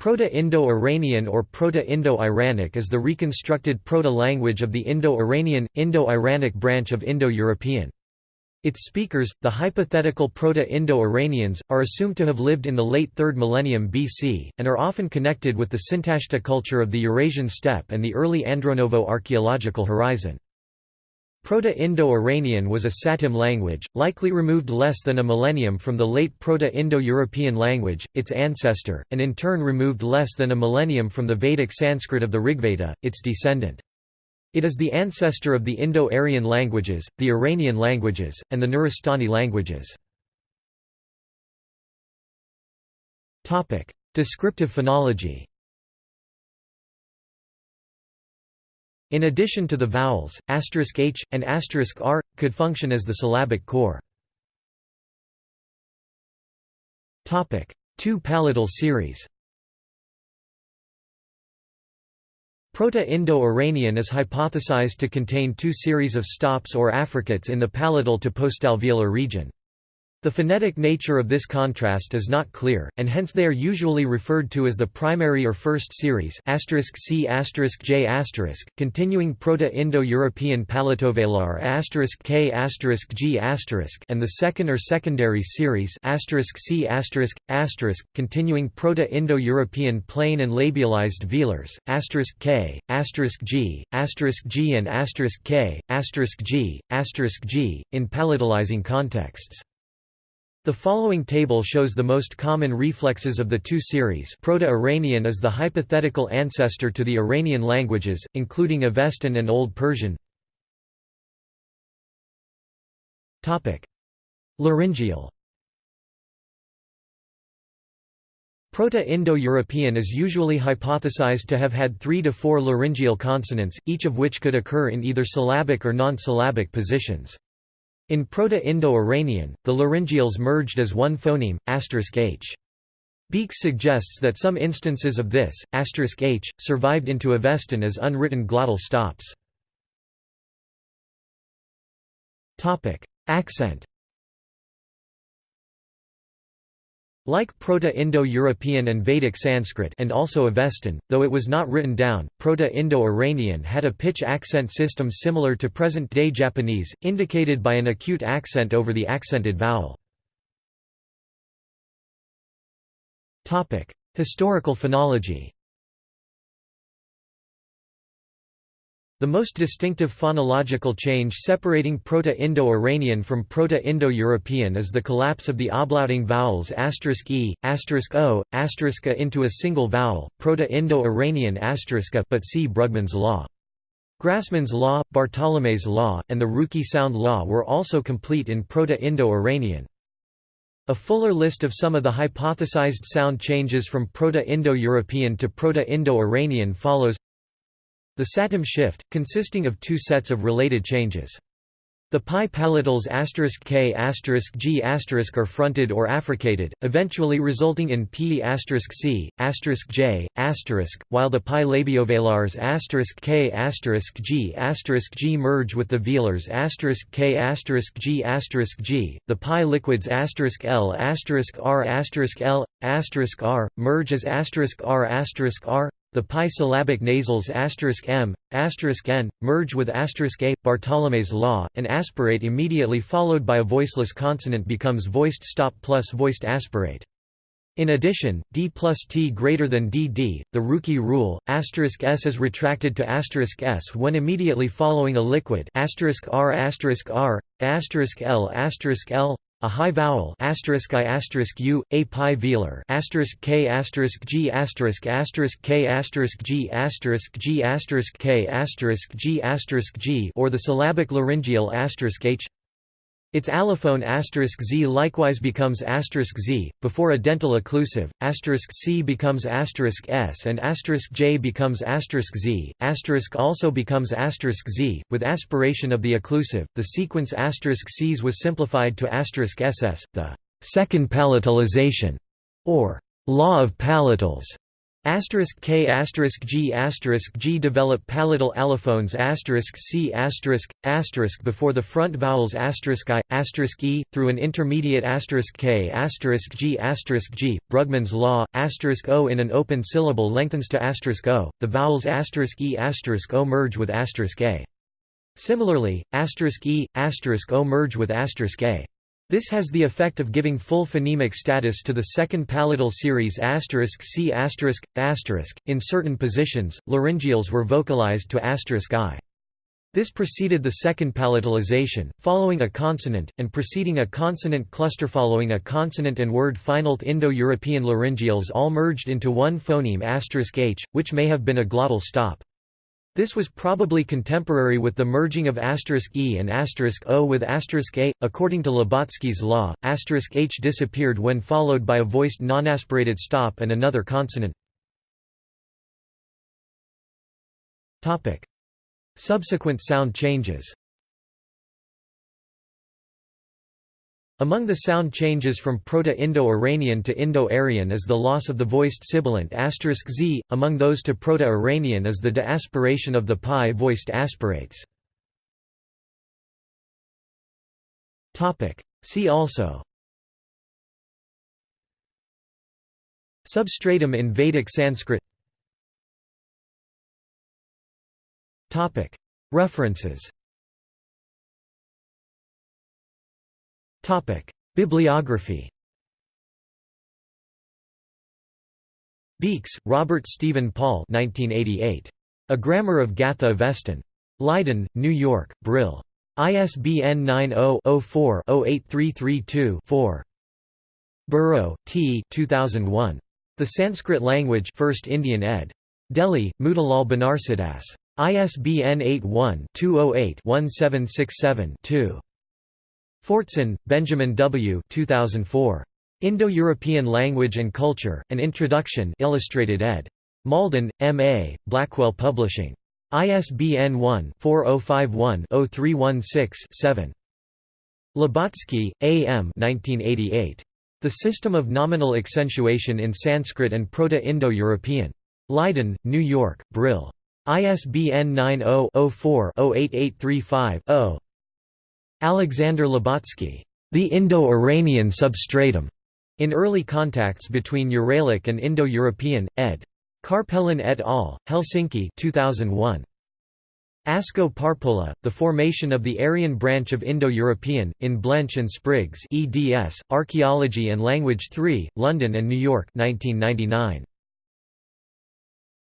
Proto-Indo-Iranian or Proto-Indo-Iranic is the reconstructed proto-language of the Indo-Iranian, Indo-Iranic branch of Indo-European. Its speakers, the hypothetical Proto-Indo-Iranians, are assumed to have lived in the late 3rd millennium BC, and are often connected with the Sintashta culture of the Eurasian steppe and the early Andronovo archaeological horizon. Proto-Indo-Iranian was a Satem language, likely removed less than a millennium from the late Proto-Indo-European language, its ancestor, and in turn removed less than a millennium from the Vedic Sanskrit of the Rigveda, its descendant. It is the ancestor of the Indo-Aryan languages, the Iranian languages, and the Nuristani languages. Descriptive phonology In addition to the vowels, *h and *r could function as the syllabic core. Topic: Two palatal series. Proto-Indo-Iranian is hypothesized to contain two series of stops or affricates in the palatal to postalveolar region. The phonetic nature of this contrast is not clear, and hence they are usually referred to as the primary or first series C J continuing Proto-Indo-European palatovelar K G and the second or secondary series C continuing Proto-Indo-European plain and labialized velars K G G and K G G in palatalizing contexts. The following table shows the most common reflexes of the two series. Proto-Iranian is the hypothetical ancestor to the Iranian languages, including Avestan and Old Persian. Laryngeal Proto-Indo-European is usually hypothesized to have had three to four laryngeal consonants, each of which could occur in either syllabic or non-syllabic positions. In Proto-Indo-Iranian, the laryngeals merged as one phoneme, *h. Beekes suggests that some instances of this, *h, survived into Avestan as unwritten glottal stops. Accent Like Proto-Indo-European and Vedic Sanskrit and also Avestan, though it was not written down, Proto-Indo-Iranian had a pitch accent system similar to present-day Japanese, indicated by an acute accent over the accented vowel. Historical phonology The most distinctive phonological change separating Proto-Indo-Iranian from Proto-Indo-European is the collapse of the ablauting vowels e, o, a into a single vowel, Proto-Indo-Iranian but see Brugmann's law. Grassmann's law, Bartholomae's law, and the Ruki sound law were also complete in Proto-Indo-Iranian. A fuller list of some of the hypothesized sound changes from Proto-Indo-European to Proto-Indo-Iranian follows the Satem shift, consisting of two sets of related changes. The pi palatals k g are fronted or affricated, eventually resulting in *p*, *c*, *j*, j while the pi labiovelars k g g merge with the velars k g g. The pi liquids l r l r merge as r r the pi syllabic nasals m, n, merge with a, Bartholomae's law, and aspirate immediately followed by a voiceless consonant becomes voiced stop plus voiced aspirate. In addition, d plus t greater than dd, the Ruki rule, asterisk s is retracted to asterisk s when immediately following a liquid r r, l l, a high vowel asterisk i asterisk u, a pi velar asterisk k asterisk g asterisk asterisk k asterisk g asterisk g asterisk k asterisk g asterisk g or the syllabic laryngeal asterisk h its allophone *z likewise becomes *z, before a dental occlusive, *c becomes *s and *j becomes *z, also becomes *z, with aspiration of the occlusive, the sequence *cs was simplified to *ss, the second palatalization, or law of palatals, Asterisk K asterisk G asterisk G develop palatal allophones asterisk C asterisk asterisk before the front vowels asterisk I asterisk E through an intermediate asterisk K asterisk G asterisk G Brugmann's law asterisk O in an open syllable lengthens to asterisk O the vowels asterisk E asterisk O merge with asterisk A. Similarly asterisk E asterisk O merge with asterisk A this has the effect of giving full phonemic status to the second palatal series C In certain positions, laryngeals were vocalized to I. This preceded the second palatalization, following a consonant, and preceding a consonant cluster following a consonant and word final Indo-European laryngeals all merged into one phoneme h, which may have been a glottal stop. This was probably contemporary with the merging of asterisk *e and asterisk *o with asterisk *a. According to Lubotsky's law, asterisk *h disappeared when followed by a voiced non-aspirated stop and another consonant. Topic: Subsequent sound changes. Among the sound changes from Proto-Indo-Iranian to Indo-Aryan is the loss of the voiced sibilant asterisk *z, among those to Proto-Iranian is the de-aspiration of the pi voiced aspirates. See also. Substratum in Vedic Sanskrit. References Bibliography Beekes, Robert Stephen Paul 1988. A Grammar of Gatha Avestan. Leiden, New York, Brill. ISBN 90-04-08332-4. Burrow, T. 2001. The Sanskrit Language 1st Indian ed. Delhi, Motilal Banarsidass. ISBN 81-208-1767-2. Fortson, Benjamin W. 2004. Indo-European Language and Culture, An Introduction Illustrated ed. Malden, M. A., Blackwell Publishing. ISBN 1-4051-0316-7. Lubotsky, A. M. 1988. The System of Nominal Accentuation in Sanskrit and Proto-Indo-European. Leiden, New York, Brill. ISBN 90-04-08835-0. Alexander Lubotsky, The Indo-Iranian Substratum, in Early Contacts Between Uralic and Indo-European, ed. Carpelan et al., Helsinki 2001. Asko Parpola, The Formation of the Aryan Branch of Indo-European, in Blench and Spriggs eds, Archaeology and Language 3, London and New York 1999.